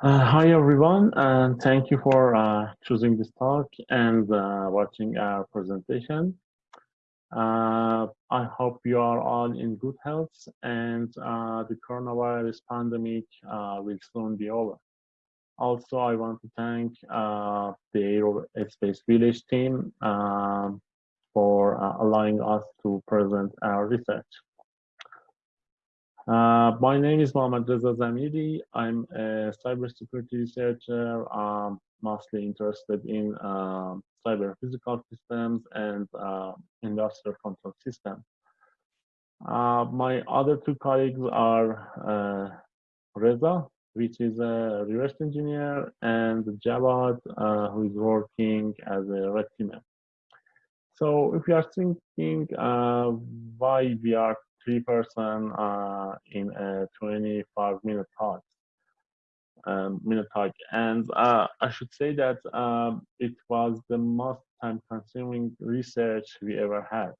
Uh, hi everyone, and thank you for uh, choosing this talk and uh, watching our presentation. Uh, I hope you are all in good health and uh, the coronavirus pandemic uh, will soon be over. Also, I want to thank the Aerospace Village team um, for allowing us to present our research. Uh, my name is Mohammad Reza Zamiri. I'm a cybersecurity researcher. I'm mostly interested in uh, cyber physical systems and uh, industrial control systems. Uh, my other two colleagues are uh, Reza, which is a reverse engineer, and Javad, uh, who is working as a red teamer. So if you are thinking why we are three person uh, in a 25 minute talk. Um, minute talk, and uh, I should say that um, it was the most time consuming research we ever had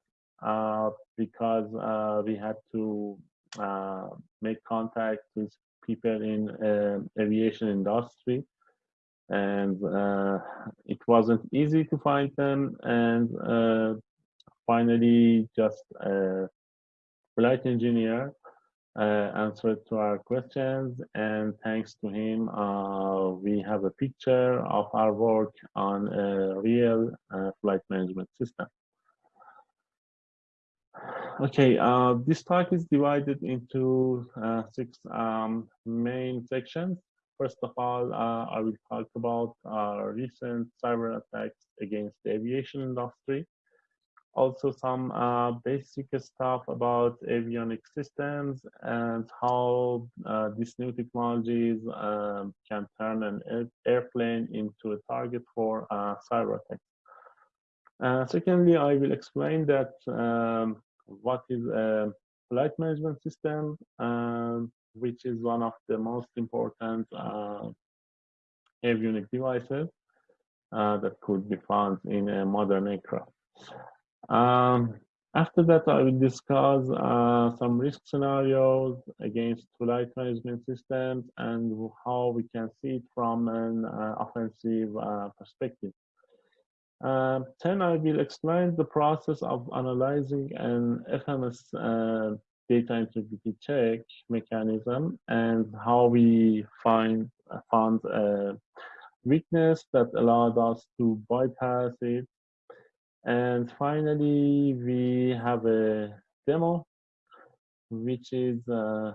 uh, because uh, we had to uh, make contact with people in um, aviation industry and uh, it wasn't easy to find them and finally just flight engineer uh, answered to our questions and thanks to him uh, we have a picture of our work on a real uh, flight management system. Okay, uh, this talk is divided into uh, six um, main sections. First of all, uh, I will talk about our recent cyber attacks against the aviation industry also some uh, basic stuff about avionic systems and how uh, these new technologies um, can turn an airplane into a target for uh, cyber attacks. Uh, secondly, I will explain that um, what is a flight management system, um, which is one of the most important uh, avionic devices uh, that could be found in a modern aircraft. Um, after that, I will discuss uh, some risk scenarios against flight management systems and how we can see it from an uh, offensive uh, perspective. Um, then I will explain the process of analyzing an FMS uh, data integrity check mechanism and how we find found a weakness that allowed us to bypass it and finally, we have a demo, which is uh,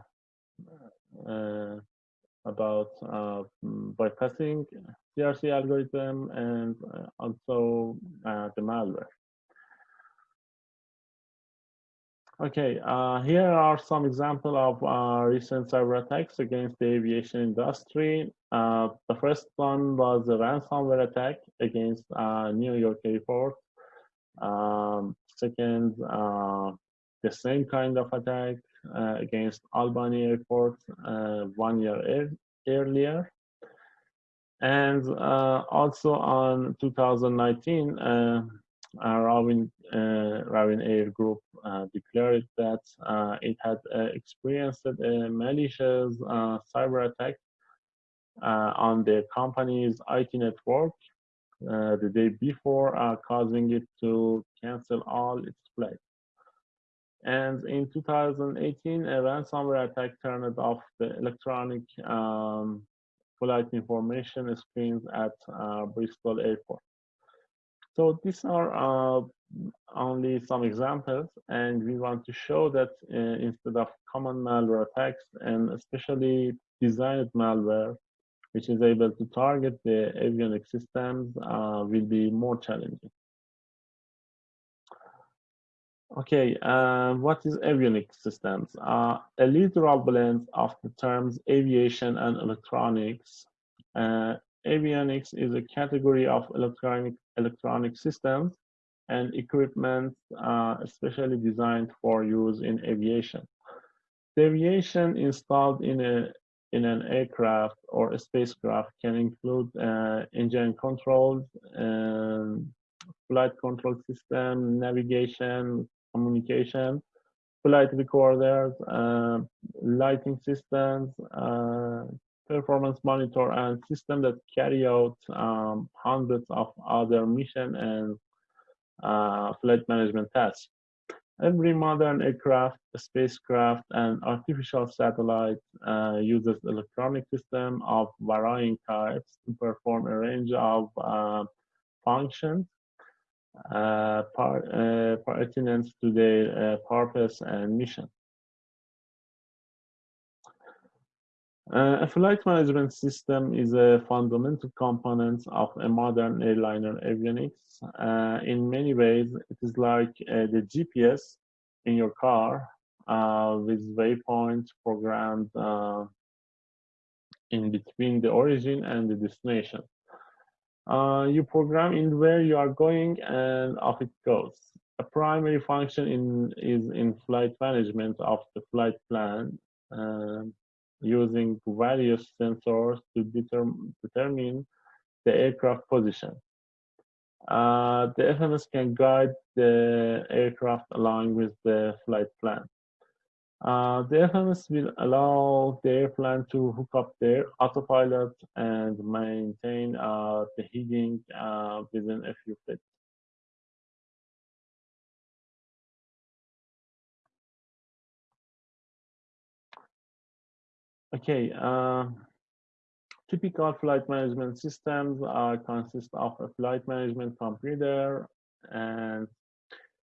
uh, about uh, bypassing CRC algorithm and uh, also uh, the malware. Okay, uh, here are some examples of recent cyber attacks against the aviation industry. The first one was a ransomware attack against New York airport. Um, second, uh, the same kind of attack uh, against Albany Airport uh, one year earlier. And uh, also on 2019, uh, Ravin, uh, Air Group declared that it had experienced a malicious cyber attack on the company's IT network uh, the day before, uh, causing it to cancel all its flights. And in 2018, a ransomware attack turned off the electronic um, flight information screens at uh, Bristol Airport. So these are uh, only some examples, and we want to show that uh, instead of common malware attacks, and especially designed malware, which is able to target the avionic systems uh, will be more challenging. Okay, uh, what is avionic systems? Uh, a literal blend of the terms aviation and electronics. Uh, avionics is a category of electronic electronic systems and equipment uh, especially designed for use in aviation. The aviation installed in a in an aircraft or a spacecraft can include uh, engine controls, um, flight control system, navigation, communication, flight recorders, uh, lighting systems, uh, performance monitor, and systems that carry out um, hundreds of other mission and uh, flight management tasks. Every modern aircraft, spacecraft, and artificial satellite uh, uses electronic system of varying types to perform a range of uh, functions uh, uh pertinent to their uh, purpose and mission. Uh, a flight management system is a fundamental component of a modern airliner avionics. Uh, in many ways, it is like uh, the GPS in your car uh, with waypoints programmed uh, in between the origin and the destination. Uh, you program in where you are going and off it goes. A primary function in, is in flight management of the flight plan. Um, using various sensors to determ determine the aircraft position. Uh, the FMS can guide the aircraft along with the flight plan. Uh, the FMS will allow the airplane to hook up their autopilot and maintain uh, the heading uh, within a few feet. Okay, uh, typical flight management systems uh, consist of a flight management computer and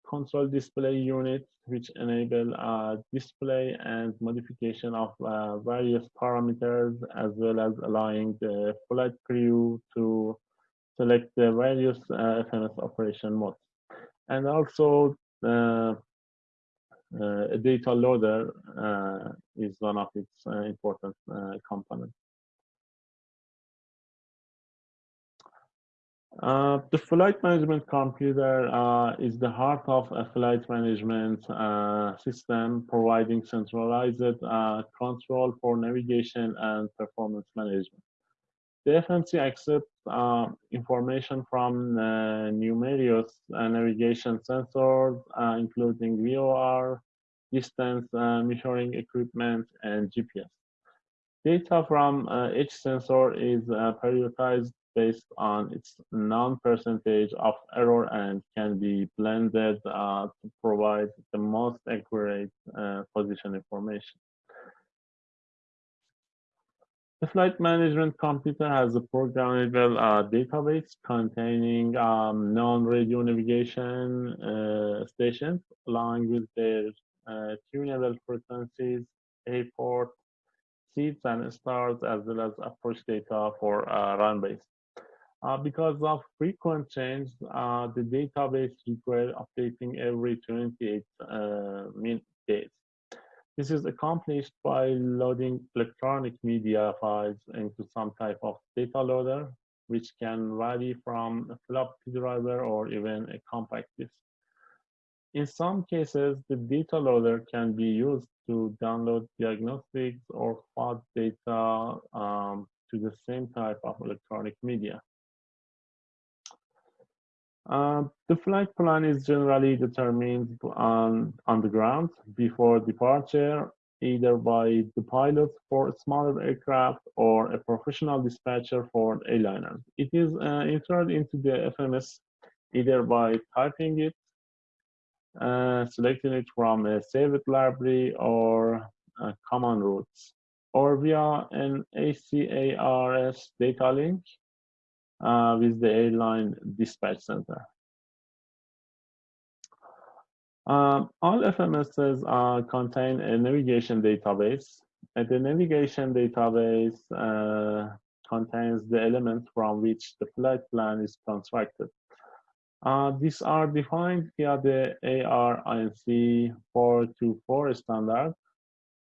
control display unit, which enable uh, display and modification of uh, various parameters, as well as allowing the flight crew to select the various uh, FMS operation modes. And also, uh, a data loader uh, is one of its uh, important components. Uh, the flight management computer uh, is the heart of a flight management uh, system, providing centralized control for navigation and performance management. The FMC accepts uh, information from uh, numerous uh, navigation sensors, uh, including VOR, distance uh, measuring equipment, and GPS. Data from uh, each sensor is prioritized based on its non-percentage of error and can be blended to provide the most accurate position information. The flight management computer has a programmable uh, database containing um, non-radio navigation uh, stations along with their uh, tunable frequencies, airport, seats and stars, as well as approach data for uh, runways. Uh, because of frequent change, uh, the database requires updating every 28 minutes. days. This is accomplished by loading electronic media files into some type of data loader, which can vary from a floppy drive or even a compact disk. In some cases, the data loader can be used to download diagnostics or FOD data um, to the same type of electronic media. Uh, the flight plan is generally determined on, on the ground before departure, either by the pilot for smaller aircraft or a professional dispatcher for airliners. It is uh, entered into the FMS either by typing it, uh, selecting it from a saved library or command routes, or via an ACARS data link uh, with the airline dispatch center. Um, all FMSs uh, contain a navigation database, and the navigation database uh, contains the elements from which the flight plan is constructed. Uh, these are defined via the ARINC 424 standard.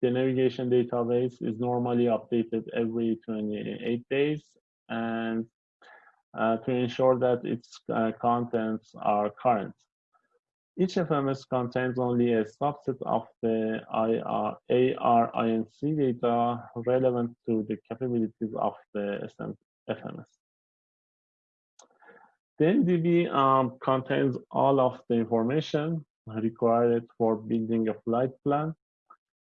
The navigation database is normally updated every 28 days and uh, to ensure that its uh, contents are current. Each FMS contains only a subset of the IR, ARINC data relevant to the capabilities of the FMS. The NDB um, contains all of the information required for building a flight plan,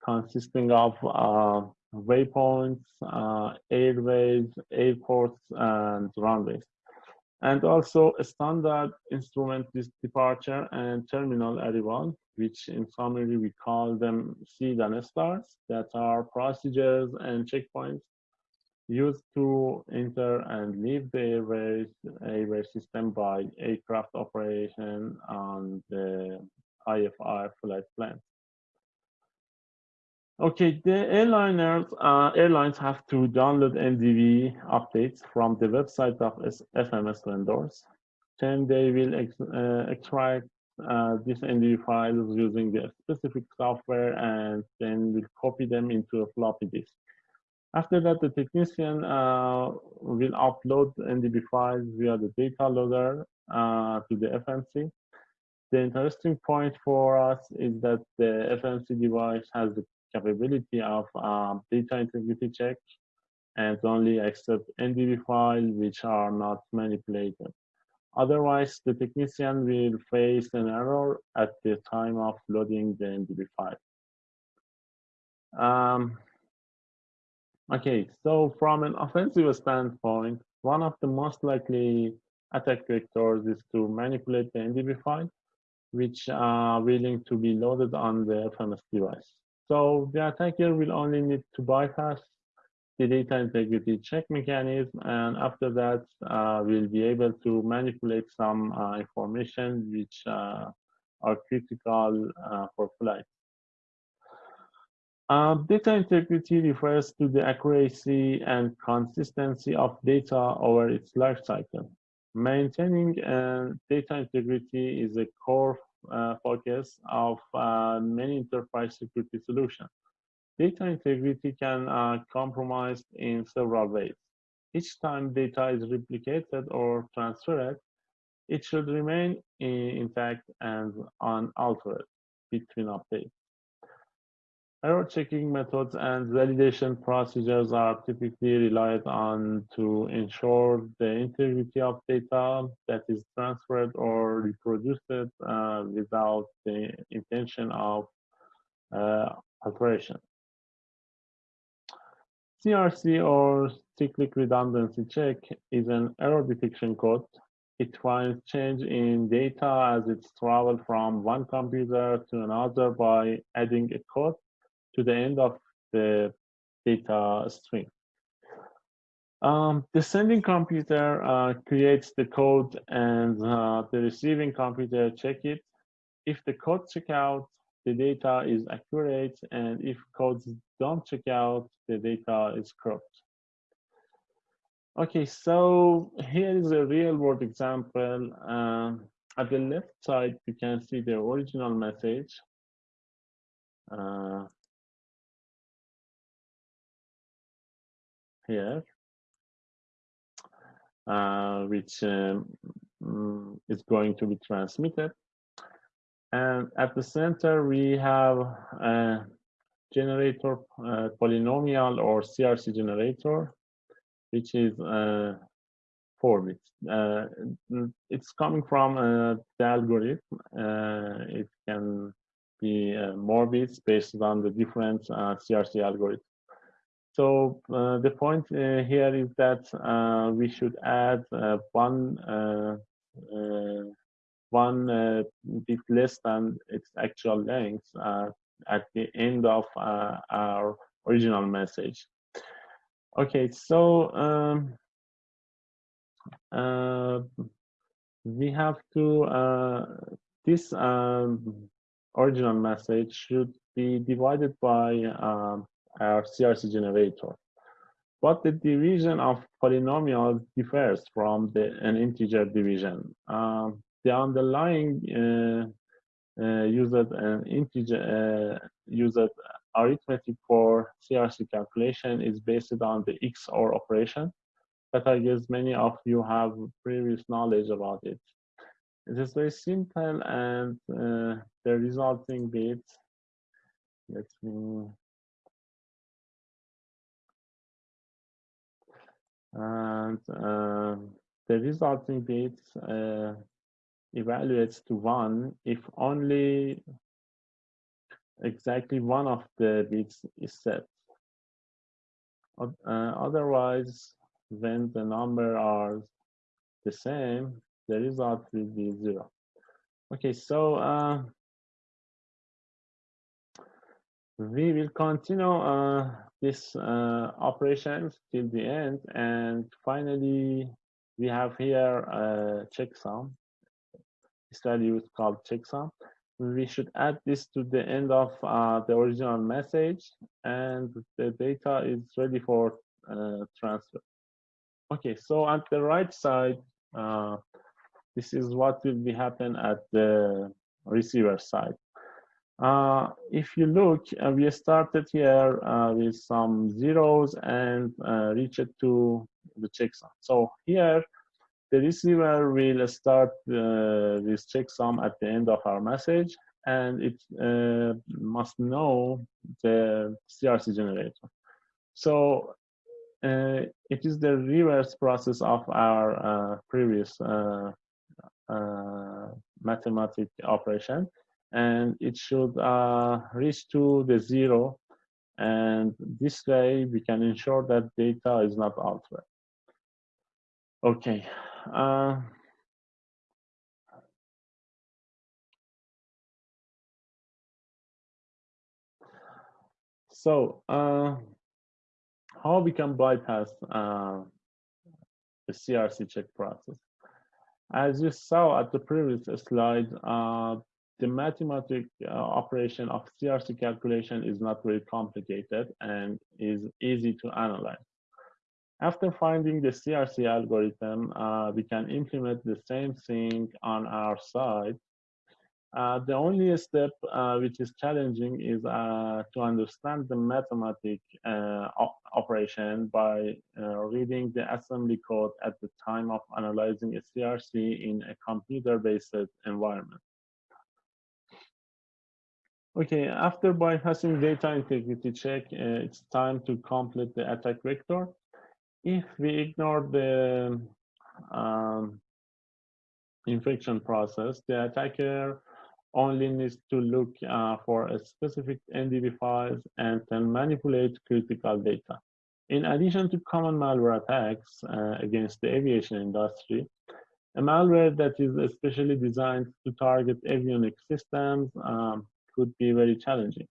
consisting of uh, waypoints, uh, airways, airports, and runways. And also a standard instrument departure and terminal arrival, which in summary we call them seed and stars, that are procedures and checkpoints used to enter and leave the airway, airway system by aircraft operation on the IFR flight plan. Okay, the airliners, uh, airlines have to download NDB updates from the website of FMS vendors. Then they will ex uh, extract uh, these NDB files using the specific software and then will copy them into a floppy disk. After that, the technician uh, will upload NDB files via the data loader uh, to the FMC. The interesting point for us is that the FMC device has the capability of um, data integrity check and only accept NDB files which are not manipulated. Otherwise, the technician will face an error at the time of loading the NDB file. Um, okay, so from an offensive standpoint, one of the most likely attack vectors is to manipulate the NDB file, which are willing to be loaded on the FMS device. So the attacker will only need to bypass the data integrity check mechanism, and after that, uh, we'll be able to manipulate some uh, information which uh, are critical uh, for flight. Um, data integrity refers to the accuracy and consistency of data over its life cycle. Maintaining uh, data integrity is a core uh, focus of uh, many enterprise security solutions. Data integrity can uh, compromise in several ways. Each time data is replicated or transferred, it should remain intact and unaltered between updates. Error checking methods and validation procedures are typically relied on to ensure the integrity of data that is transferred or reproduced uh, without the intention of uh, alteration. CRC or cyclic redundancy check is an error detection code. It finds change in data as it's traveled from one computer to another by adding a code to the end of the data stream. Um, the sending computer uh, creates the code and uh, the receiving computer check it. If the code check out, the data is accurate, and if codes don't check out, the data is corrupt. Okay, so here is a real world example. Um, at the left side, you can see the original message. Here, uh, which um, mm, is going to be transmitted. And at the center, we have a generator uh, polynomial or CRC generator, which is uh, four bits. Uh, it's coming from uh, the algorithm. Uh, it can be uh, more bits based on the different CRC algorithms. So uh, the point uh, here is that uh, we should add uh, one uh, uh, one bit less than its actual length at the end of our original message. Okay, so um, we have to this um, original message should be divided by um, our CRC generator. But the division of polynomials differs from the, an integer division. Um, the underlying uh, uh, used an integer uh, used arithmetic for CRC calculation is based on the XOR operation, but I guess many of you have previous knowledge about it. It is very simple and uh, the resulting bit, let me and uh, the resulting bits uh, evaluates to one if only exactly one of the bits is set. Uh, otherwise, when the number are the same, the result will be zero. Okay, so we will continue uh, this uh, operations till the end, and finally, we have here a checksum. Study is called checksum. We should add this to the end of uh, the original message, and the data is ready for uh, transfer. Okay, so at the right side, uh, this is what will be happen at the receiver side. Uh, if you look, uh, we started here uh, with some zeros and uh, reached to the checksum. So here, the receiver will start uh, this checksum at the end of our message, and it must know the CRC generator. So it is the reverse process of our previous mathematic operation and it should uh, reach to the zero and this way we can ensure that data is not altered. Okay. so how we can bypass uh, the CRC check process. As you saw at the previous slide, uh, the mathematic uh, operation of CRC calculation is not very complicated and is easy to analyze. After finding the CRC algorithm, uh, we can implement the same thing on our side uh, the only step uh, which is challenging is uh, to understand the mathematic uh, op operation by reading the assembly code at the time of analyzing a CRC in a computer-based environment. Okay, after bypassing data integrity check, uh, it's time to complete the attack vector. If we ignore the um, infection process, the attacker only needs to look uh, for a specific NDB files and can manipulate critical data. In addition to common malware attacks uh, against the aviation industry, a malware that is especially designed to target avionics systems um, could be very challenging.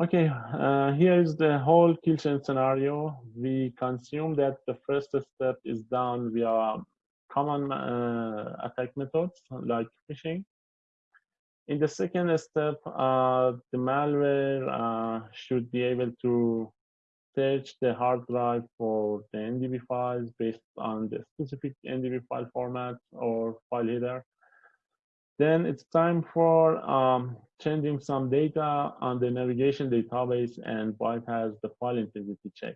Okay, uh, here is the whole kill chain scenario. We consume that the first step is done via common uh, attack methods like phishing. In the second step, uh, the malware uh, should be able to search the hard drive for the NDB files based on the specific NDB file format or file header. Then it's time for um, changing some data on the navigation database and bypass the file integrity check.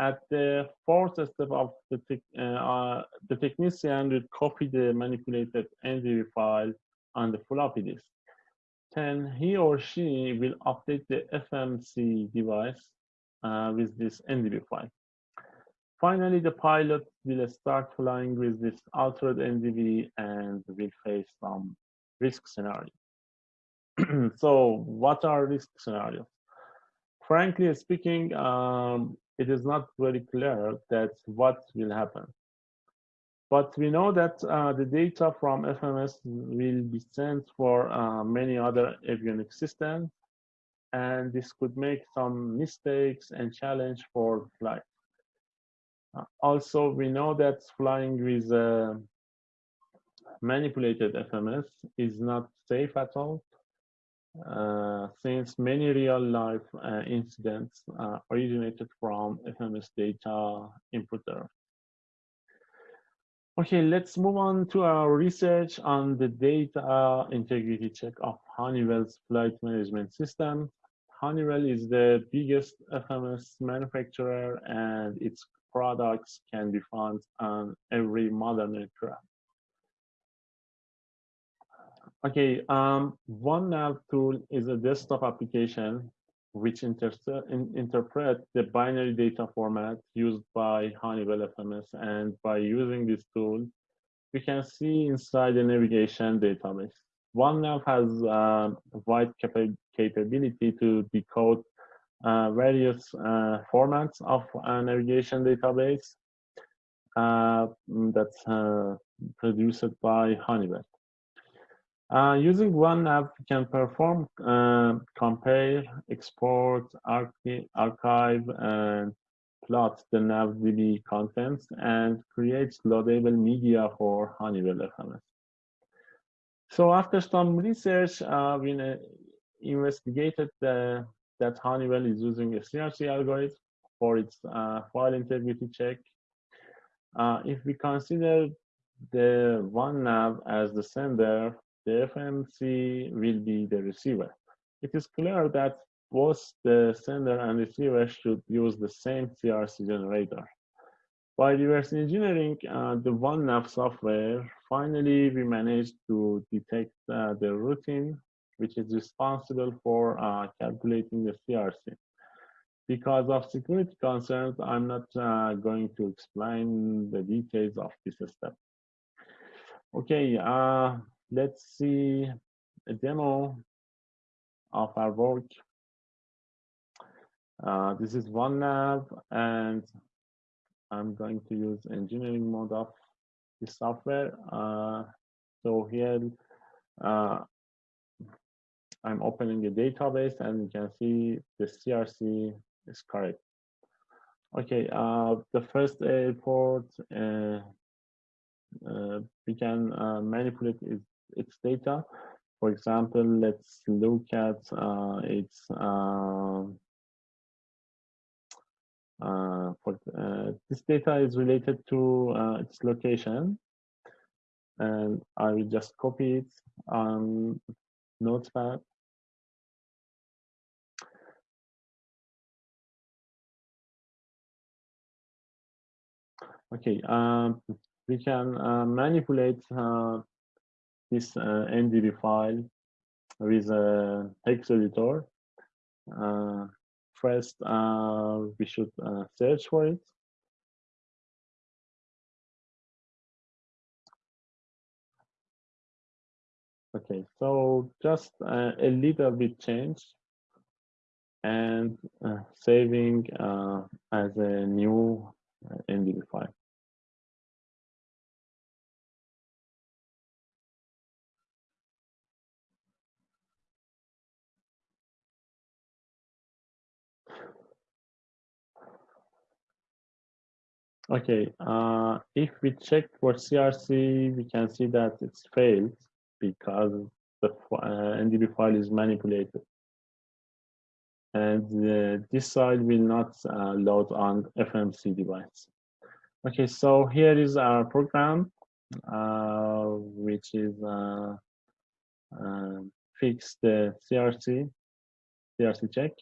At the fourth step of the, te uh, uh, the technician will copy the manipulated NDB file on the floppy disk. Then he or she will update the FMC device uh, with this NDB file. Finally, the pilot will start flying with this altered NDB and will face some risk scenarios. so what are risk scenarios? Frankly speaking, um, it is not very clear that what will happen. But we know that uh, the data from FMS will be sent for uh, many other avionics systems, and this could make some mistakes and challenge for flight. Uh, also, we know that flying with uh, manipulated FMS is not safe at all, uh, since many real-life uh, incidents originated from FMS data input error. Okay, let's move on to our research on the data integrity check of Honeywell's flight management system. Honeywell is the biggest FMS manufacturer and its products can be found on every modern aircraft. Okay, um, OneNav tool is a desktop application which inter in, interpret the binary data format used by Honeywell FMS. And by using this tool, we can see inside the navigation database. OneNav has uh, wide capa capability to decode various uh, formats of a navigation database uh, that's uh, produced by Honeywell. Uh, using OneNav, we can perform compare, export, archive, and plot the NavDB contents and create loadable media for Honeywell FMS. So after some research, uh, we investigated the, that Honeywell is using a CRC algorithm for its uh, file integrity check. Uh, if we consider the OneNav as the sender, the FMC will be the receiver. It is clear that both the sender and receiver should use the same CRC generator. By reverse engineering uh, the OneNav software, finally we managed to detect uh, the routine which is responsible for uh, calculating the CRC. Because of security concerns, I'm not uh, going to explain the details of this step. Okay, uh, let's see a demo of our work. Uh, this is OneNav, and I'm going to use engineering mode of the software. Uh, so here, uh, I'm opening a database and you can see the CRC is correct. Okay, uh, the first airport, uh, uh, we can uh, manipulate its, its, data. For example, let's look at uh, its um, uh, for this data is related to its location and I will just copy it on Notepad. Okay, um, we can uh, manipulate uh, this uh, NDB file with a hex editor first uh, we should uh, search for it. Okay, so just uh, a little bit change and uh, saving uh, as a new uh, NDB file. Okay, uh, if we check for CRC, we can see that it's failed because the uh, NDB file is manipulated. And uh, this side will not uh, load on FMC device. Okay, so here is our program, uh, which is uh, fix the CRC, CRC check.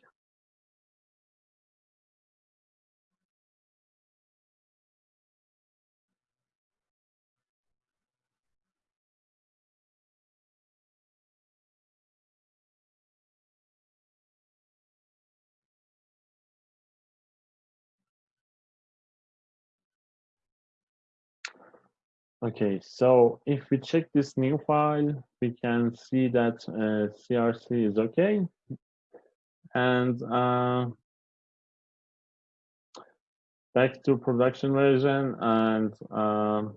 Okay, so if we check this new file, we can see that uh, CRC is okay. And uh, back to production version and um,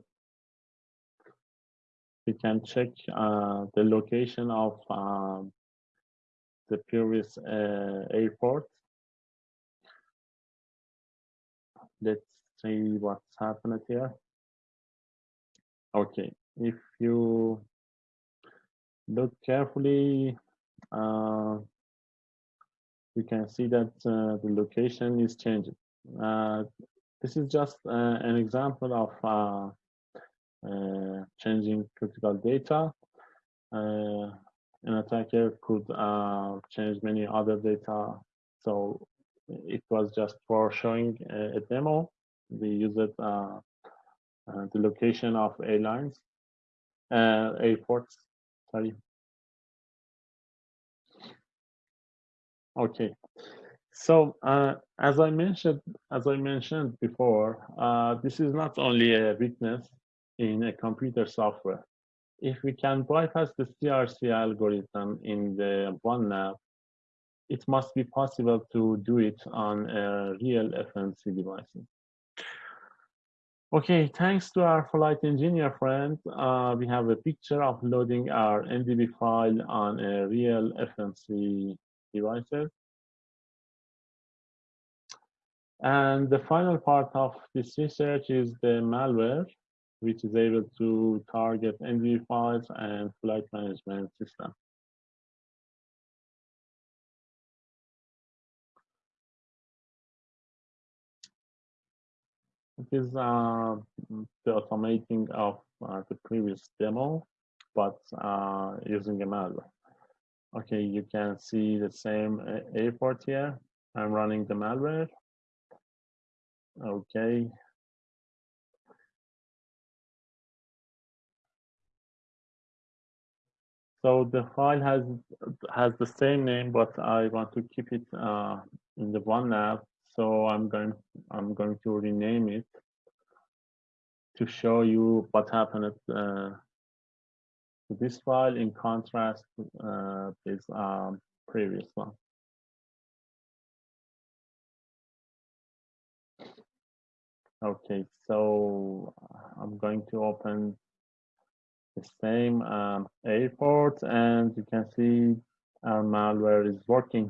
we can check uh, the location of um, the previous uh, airport. Let's see what's happened here. Okay, if you look carefully, uh, you can see that uh, the location is changing. Uh, this is just uh, an example of uh, uh, changing critical data. an attacker could change many other data. So it was just for showing a, demo. We use it uh, the location of airlines, uh, airports, sorry. Okay, so uh, as I mentioned, as I mentioned before, uh, this is not only a weakness in a computer software. If we can bypass the CRC algorithm in the one OneNav, it must be possible to do it on a real FMC devices. Okay, thanks to our flight engineer friend, uh, we have a picture of loading our NDB file on a real FMC devices. And the final part of this research is the malware, which is able to target NDB files and flight management system. It is uh, the automating of uh, the previous demo, but uh, using a malware. Okay, you can see the same airport here. I'm running the malware. Okay. So the file has has the same name, but I want to keep it uh, in the one OneNav so I'm going I'm going to rename it to show you what happened uh, to this file in contrast uh, with um, previous one. Okay, so I'm going to open the same um, airport and you can see our malware is working.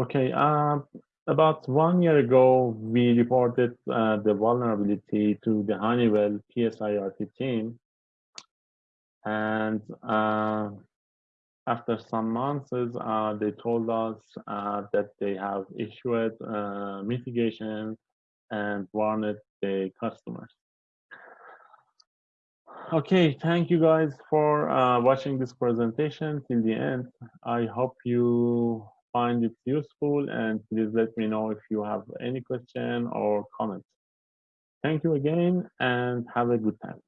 Okay, uh, about one year ago, we reported uh, the vulnerability to the Honeywell PSIRT team. And uh, after some months, uh, they told us uh, that they have issued uh, mitigation and warned the customers. Okay, thank you guys for watching this presentation till the end. I hope you find it useful and please let me know if you have any question or comment. Thank you again and have a good time.